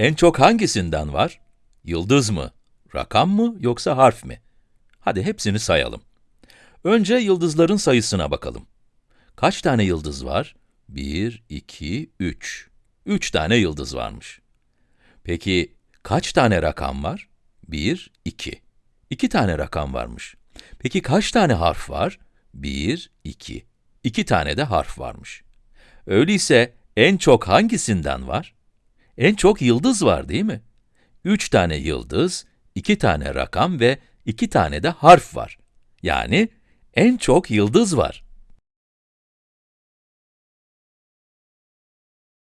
En çok hangisinden var? Yıldız mı, rakam mı yoksa harf mi? Hadi hepsini sayalım. Önce yıldızların sayısına bakalım. Kaç tane yıldız var? 1, 2, 3. 3 tane yıldız varmış. Peki kaç tane rakam var? 1, 2. 2 tane rakam varmış. Peki kaç tane harf var? 1, 2. 2 tane de harf varmış. Öyleyse en çok hangisinden var? En çok yıldız var değil mi? 3 tane yıldız, 2 tane rakam ve 2 tane de harf var. Yani en çok yıldız var.